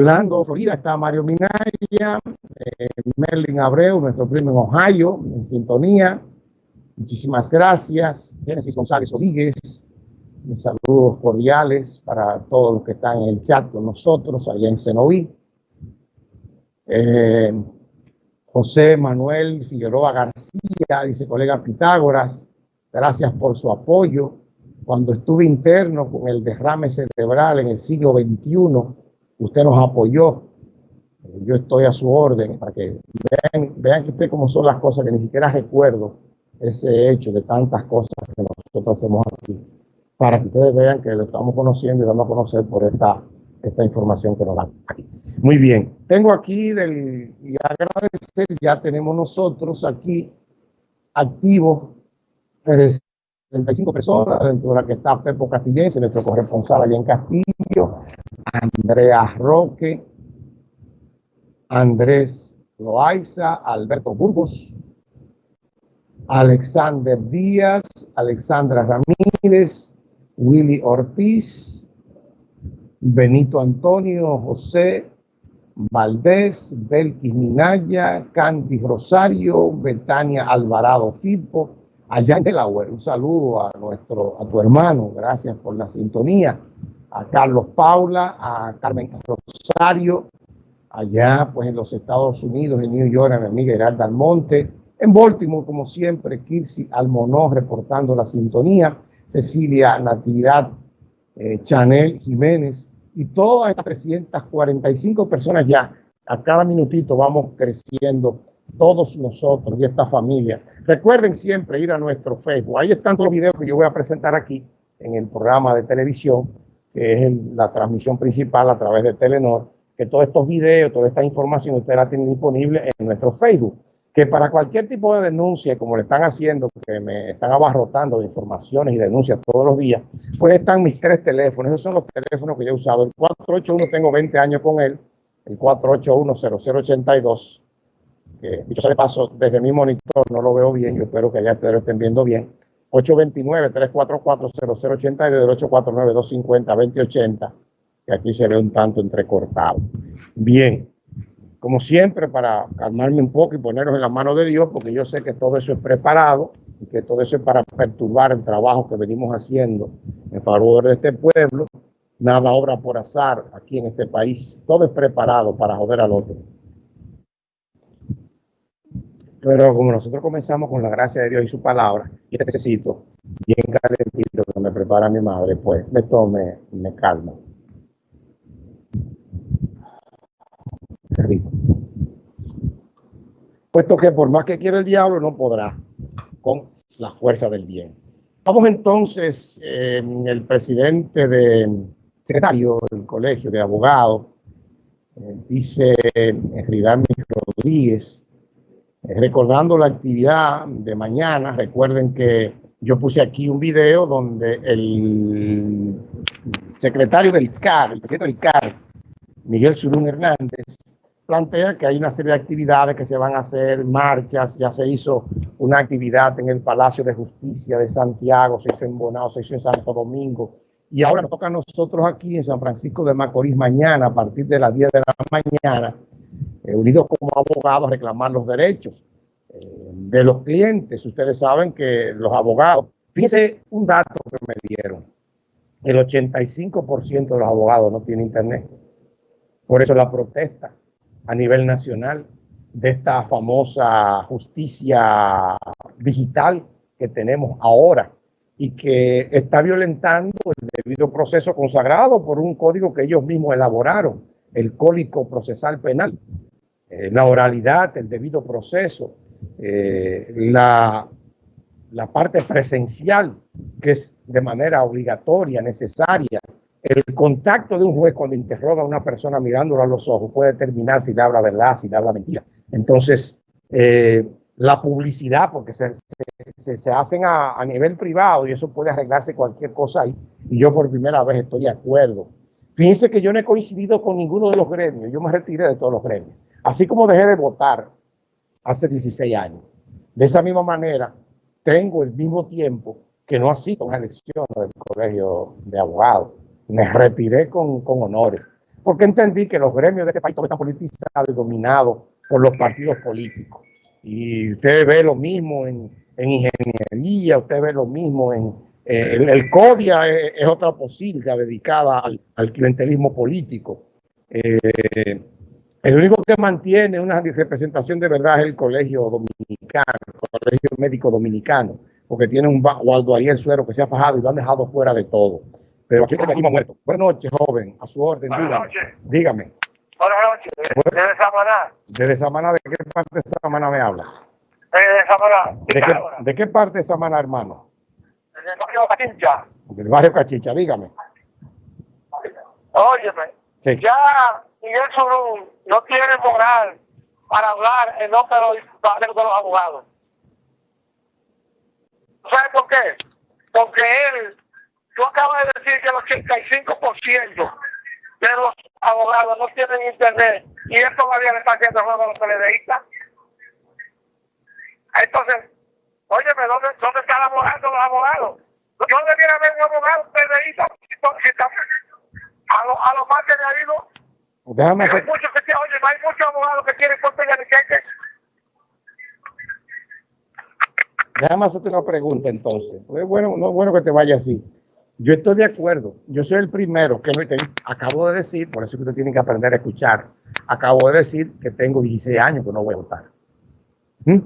Orlando, Florida, está Mario Minaya, eh, Merlin Abreu, nuestro primo en Ohio, en sintonía. Muchísimas gracias. Génesis González Rodríguez, mis saludos cordiales para todos los que están en el chat con nosotros allá en Cenoví. Eh, José Manuel Figueroa García, dice colega Pitágoras, gracias por su apoyo. Cuando estuve interno con el derrame cerebral en el siglo XXI, usted nos apoyó. Yo estoy a su orden para que vean, vean que usted cómo son las cosas que ni siquiera recuerdo ese hecho de tantas cosas que nosotros hacemos aquí, para que ustedes vean que lo estamos conociendo y dando a conocer por esta, esta información que nos dan aquí. Muy bien, tengo aquí del, y agradecer, ya tenemos nosotros aquí activos 35 personas, dentro de la que está Pepo Castillense, nuestro corresponsal allá en Castillo, Andrea Roque, Andrés Loaiza, Alberto Burgos, Alexander Díaz, Alexandra Ramírez, Willy Ortiz, Benito Antonio, José Valdés, Belkis Minaya, Candy Rosario, Betania Alvarado Filpo, allá en Delaware. Un saludo a nuestro, a tu hermano, gracias por la sintonía. A Carlos Paula, a Carmen Rosario, allá pues en los Estados Unidos, en New York, a mi amiga Geralda Almonte. En Baltimore, como siempre, Kirsi Almonó reportando la sintonía. Cecilia Natividad, eh, Chanel Jiménez y todas estas 345 personas ya. A cada minutito vamos creciendo todos nosotros y esta familia. Recuerden siempre ir a nuestro Facebook. Ahí están todos los videos que yo voy a presentar aquí en el programa de televisión, que es la transmisión principal a través de Telenor, que todos estos videos, toda esta información ustedes la tienen disponible en nuestro Facebook. Que para cualquier tipo de denuncia, como le están haciendo, que me están abarrotando de informaciones y denuncias todos los días, pues están mis tres teléfonos. Esos son los teléfonos que yo he usado. El 481 tengo 20 años con él, el 481-0082 que dicho sea de paso, desde mi monitor no lo veo bien, yo espero que allá ustedes lo estén viendo bien. 829-344-0080 y del 849-250-2080, que aquí se ve un tanto entrecortado. Bien, como siempre, para calmarme un poco y ponernos en la mano de Dios, porque yo sé que todo eso es preparado y que todo eso es para perturbar el trabajo que venimos haciendo en favor de este pueblo. Nada obra por azar aquí en este país. Todo es preparado para joder al otro. Pero como nosotros comenzamos con la gracia de Dios y su palabra, y necesito bien calentito que me prepara mi madre, pues esto me, me calma. Rico. Puesto que por más que quiera el diablo, no podrá con la fuerza del bien. Vamos entonces, eh, el presidente de secretario del colegio de abogados, eh, dice Ridalmi Rodríguez, eh, recordando la actividad de mañana, recuerden que yo puse aquí un video donde el secretario del CAR, el presidente del CAR, Miguel Surún Hernández, plantea que hay una serie de actividades que se van a hacer, marchas, ya se hizo una actividad en el Palacio de Justicia de Santiago, se hizo en Bonao, se hizo en Santo Domingo, y ahora nos toca a nosotros aquí en San Francisco de Macorís mañana, a partir de las 10 de la mañana, eh, unidos como abogados a reclamar los derechos eh, de los clientes. Ustedes saben que los abogados, fíjense un dato que me dieron, el 85% de los abogados no tienen internet. Por eso la protesta a nivel nacional de esta famosa justicia digital que tenemos ahora y que está violentando el debido proceso consagrado por un código que ellos mismos elaboraron, el Código Procesal Penal. Eh, la oralidad, el debido proceso, eh, la, la parte presencial, que es de manera obligatoria, necesaria. El contacto de un juez cuando interroga a una persona mirándolo a los ojos puede determinar si le habla verdad, si le habla mentira. Entonces, eh, la publicidad, porque se, se, se hacen a, a, nivel privado y eso puede arreglarse cualquier cosa ahí. Y yo por primera vez estoy de acuerdo. Fíjense que yo no he coincidido con ninguno de los gremios, yo me retiré de todos los gremios. Así como dejé de votar hace 16 años. De esa misma manera, tengo el mismo tiempo que no asisto a una elección del colegio de abogados. Me retiré con, con honores. porque entendí que los gremios de este país están politizados y dominados por los partidos políticos. Y usted ve lo mismo en, ingeniería, usted ve lo mismo en... Eh, el, CODIA es, otra posibilidad dedicada al, clientelismo político. Eh, el único que mantiene una representación de verdad es el Colegio Dominicano, el Colegio Médico Dominicano, porque tiene un Waldo Ariel Suero que se ha fajado y lo han dejado fuera de todo. Pero aquí el muerto. Buenas noches, joven. A su orden. Buenas dígame. Noches. Dígame. Buenas noches. ¿Desde Samaná? ¿Desde Samaná? ¿De qué parte de Samaná me habla? De Samaná. ¿De qué, ¿De qué parte de Samaná, hermano? Del barrio Cachicha. Del barrio Cachicha, dígame. Óyeme. Sí. Ya Miguel Surún no tiene moral para hablar en nombre de los, de los abogados. ¿Sabes por qué? Porque él Tú acabas de decir que el 85% de los abogados no tienen internet y él todavía le está haciendo juego a los PLDistas. Entonces, óyeme, ¿dónde, ¿dónde están abogado los abogados? Yo debiera haber un abogado PLDista si a lo, a lo más que le ha ido. Déjame hacer... Hay muchos que, oye, hay muchos abogados que quieren por que Déjame hacerte una pregunta entonces. Es bueno, no es bueno que te vaya así. Yo estoy de acuerdo. Yo soy el primero que acabo de decir, por eso que usted tiene que aprender a escuchar. Acabo de decir que tengo 16 años que no voy a votar. ¿Mm?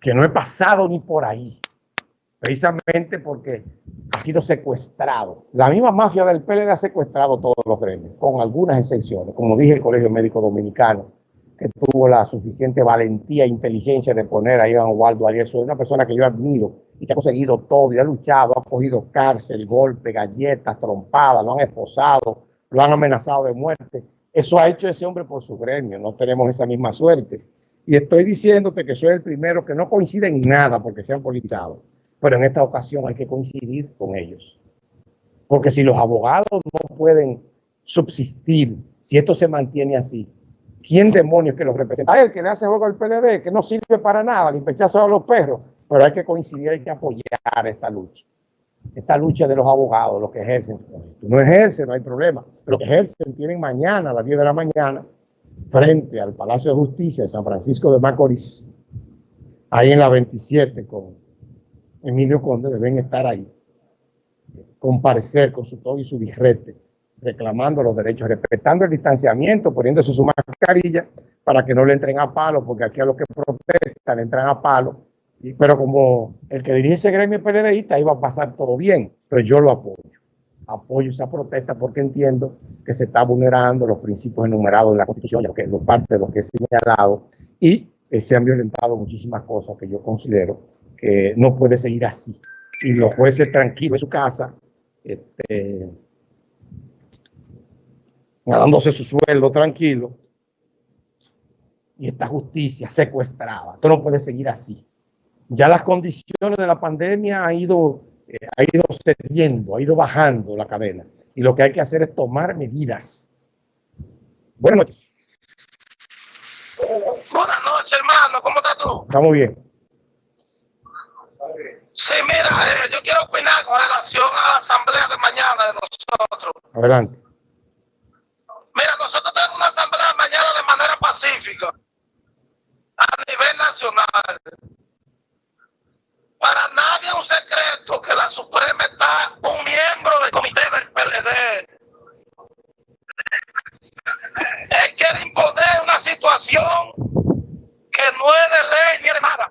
Que no he pasado ni por ahí. Precisamente porque ha sido secuestrado. La misma mafia del PLD ha secuestrado todos los gremios, con algunas excepciones. Como dije, el Colegio Médico Dominicano, que tuvo la suficiente valentía e inteligencia de poner a Waldo Ariel, soy una persona que yo admiro y que ha conseguido todo y ha luchado, ha cogido cárcel, golpe, galletas, trompadas, lo han esposado, lo han amenazado de muerte. Eso ha hecho ese hombre por su gremio, no tenemos esa misma suerte. Y estoy diciéndote que soy el primero que no coincide en nada porque sean politizados, pero en esta ocasión hay que coincidir con ellos. Porque si los abogados no pueden subsistir, si esto se mantiene así, ¿quién demonios que los representa? Hay el que le hace juego al PLD, que no sirve para nada, ni pechazo a los perros, pero hay que coincidir, hay que apoyar esta lucha. Esta lucha de los abogados, los que ejercen. Si tú no ejerces, no hay problema. Los que ejercen tienen mañana a las 10 de la mañana, frente al Palacio de Justicia de San Francisco de Macorís, ahí en la 27 con Emilio Conde, deben estar ahí, comparecer con su todo y su birrete, reclamando los derechos, respetando el distanciamiento, poniéndose su mascarilla para que no le entren a palo, porque aquí a los que protestan le entran a palo pero como el que dirige ese gremio PLDista iba a pasar todo bien, pero yo lo apoyo. Apoyo esa protesta porque entiendo que se está vulnerando los principios enumerados en la Constitución, ya que es parte de lo que he señalado, y se han violentado muchísimas cosas que yo considero que no puede seguir así. Y los jueces tranquilos en su casa, este, ganándose su sueldo tranquilo, y esta justicia secuestrada. Esto no puede seguir así ya las condiciones de la pandemia ha ido, eh, ha ido cediendo, ha ido bajando la cadena. Y lo que hay que hacer es tomar medidas. Buenas noches. Buenas noches, hermano. ¿Cómo estás tú? Estamos bien. Sí, mira, eh, yo quiero opinar con relación a la asamblea de mañana de nosotros. Adelante. Mira, nosotros tenemos una asamblea mañana de manera pacífica a nivel nacional. Para nadie es un secreto que la Suprema está un miembro del comité del PLD. Él quiere imponer una situación que no es de ley ni de nada.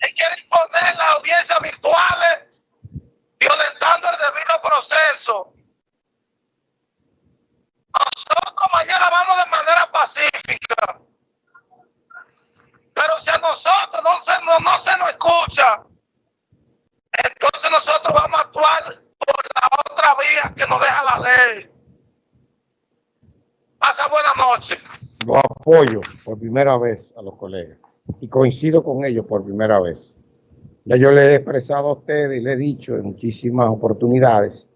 Él quiere imponer las audiencias virtuales violentando el debido proceso. Nosotros mañana vamos de manera pacífica pero si a nosotros no se, no, se nos escucha, entonces nosotros vamos a actuar por la otra vía que nos deja la ley. Pasa buena noche. Lo apoyo por primera vez a los colegas y coincido con ellos por primera vez. Ya yo le he expresado a ustedes y le he dicho en muchísimas oportunidades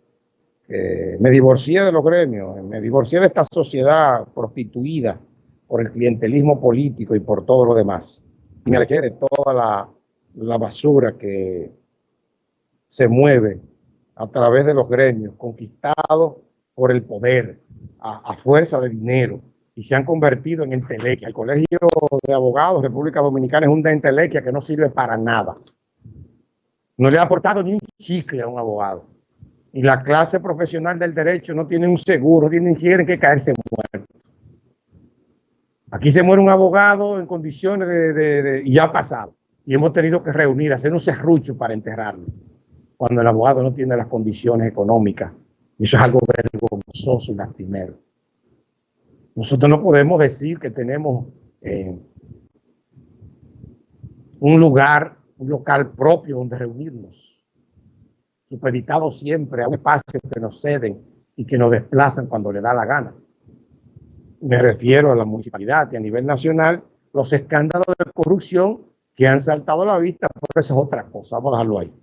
que me divorcié de los gremios, me divorcié de esta sociedad prostituida por el clientelismo político y por todo lo demás. Y me alejé de toda la, basura que se mueve a través de los gremios, conquistados por el poder, a, fuerza de dinero, y se han convertido en entelequia. El Colegio de Abogados República Dominicana es un de entelequia que no sirve para nada. No le ha aportado ni un chicle a un abogado. Y la clase profesional del derecho no tiene un seguro, tienen que caerse muerto. Aquí se muere un abogado en condiciones de, y ya ha pasado. Y hemos tenido que reunir, hacer un serrucho para enterrarlo. Cuando el abogado no tiene las condiciones económicas. Y eso es algo vergonzoso y lastimero. Nosotros no podemos decir que tenemos eh, un lugar, un local propio donde reunirnos, supeditado siempre a un espacio que nos ceden y que nos desplazan cuando le da la gana. Me refiero a la municipalidad y a nivel nacional, los escándalos de corrupción que han saltado a la vista, pero eso es otra cosa, vamos a dejarlo ahí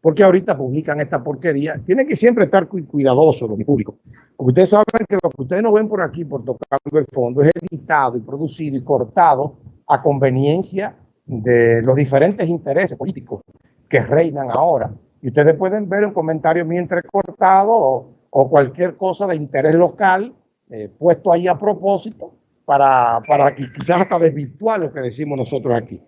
porque ahorita publican esta porquería. Tienen que siempre estar cuidadosos, mi público. Porque ustedes saben que lo que ustedes no ven por aquí, por tocando el fondo, es editado y producido y cortado a conveniencia de los diferentes intereses políticos que reinan ahora. Y ustedes pueden ver un comentario mío entrecortado o, o cualquier cosa de interés local eh, puesto ahí a propósito para, para quizás hasta desvirtuar lo que decimos nosotros aquí.